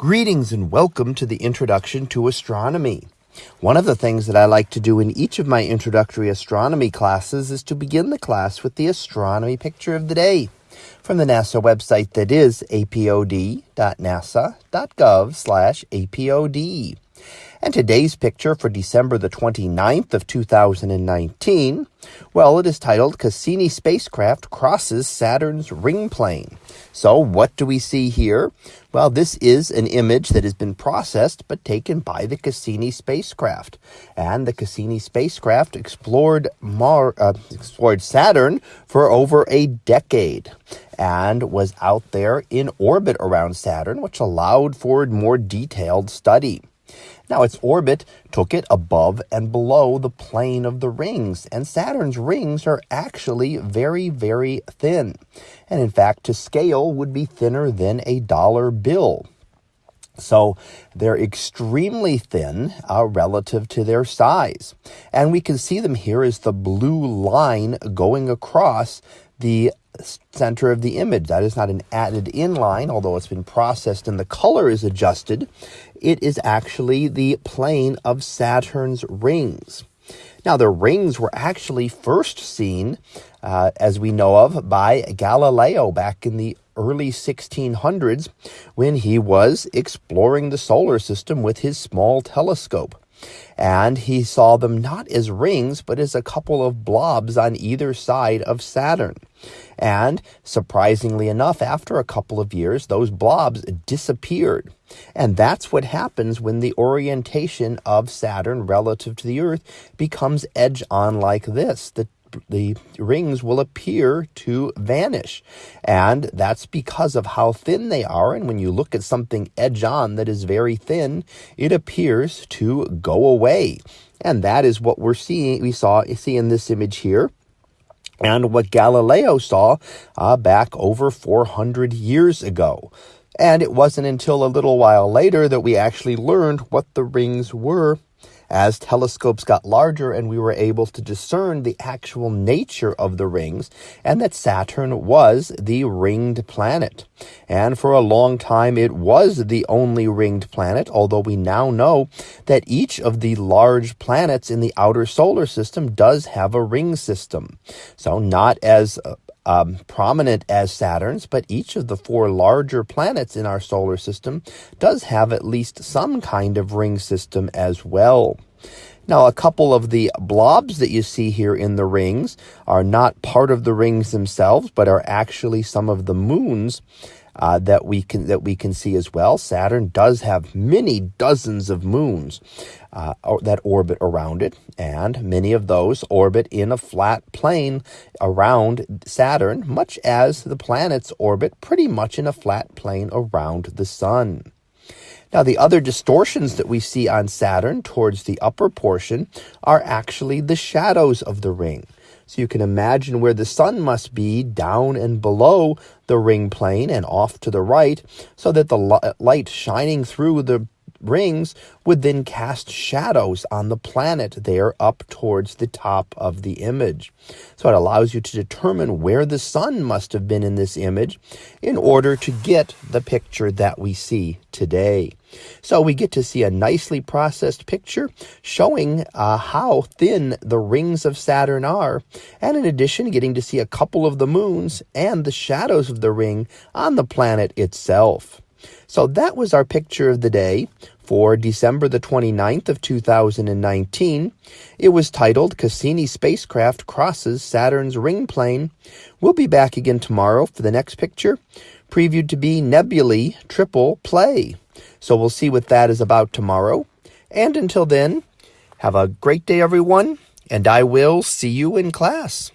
Greetings and welcome to the Introduction to Astronomy. One of the things that I like to do in each of my introductory astronomy classes is to begin the class with the astronomy picture of the day from the NASA website that is apod.nasa.gov slash apod. And today's picture for December the 29th of 2019, well, it is titled Cassini Spacecraft Crosses Saturn's Ring Plane. So what do we see here? Well, this is an image that has been processed but taken by the Cassini spacecraft. And the Cassini spacecraft explored Mar uh, explored Saturn for over a decade and was out there in orbit around Saturn, which allowed for more detailed study. Now, its orbit took it above and below the plane of the rings, and Saturn's rings are actually very, very thin. And in fact, to scale would be thinner than a dollar bill. So they're extremely thin uh, relative to their size. And we can see them here as the blue line going across the center of the image. That is not an added in line, although it's been processed and the color is adjusted. It is actually the plane of Saturn's rings. Now, the rings were actually first seen, uh, as we know of, by Galileo back in the early 1600s when he was exploring the solar system with his small telescope and he saw them not as rings, but as a couple of blobs on either side of Saturn. And surprisingly enough, after a couple of years, those blobs disappeared. And that's what happens when the orientation of Saturn relative to the Earth becomes edge on like this. The the rings will appear to vanish. And that's because of how thin they are. And when you look at something edge on that is very thin, it appears to go away. And that is what we're seeing, we saw, see in this image here. And what Galileo saw uh, back over 400 years ago. And it wasn't until a little while later that we actually learned what the rings were as telescopes got larger and we were able to discern the actual nature of the rings and that Saturn was the ringed planet. And for a long time, it was the only ringed planet, although we now know that each of the large planets in the outer solar system does have a ring system. So not as uh, um, prominent as Saturn's, but each of the four larger planets in our solar system does have at least some kind of ring system as well. Now, a couple of the blobs that you see here in the rings are not part of the rings themselves, but are actually some of the moons uh, that we can that we can see as well. Saturn does have many dozens of moons uh, that orbit around it, and many of those orbit in a flat plane around Saturn, much as the planets orbit pretty much in a flat plane around the sun. Now, the other distortions that we see on Saturn towards the upper portion are actually the shadows of the ring. So you can imagine where the sun must be down and below the ring plane and off to the right, so that the light shining through the rings would then cast shadows on the planet there up towards the top of the image. So it allows you to determine where the sun must have been in this image in order to get the picture that we see today. So we get to see a nicely processed picture showing uh, how thin the rings of Saturn are, and in addition, getting to see a couple of the moons and the shadows of the ring on the planet itself. So that was our picture of the day for December the 29th of 2019. It was titled Cassini Spacecraft Crosses Saturn's Ring Plane. We'll be back again tomorrow for the next picture, previewed to be Nebulae Triple Play. So we'll see what that is about tomorrow. And until then, have a great day, everyone, and I will see you in class.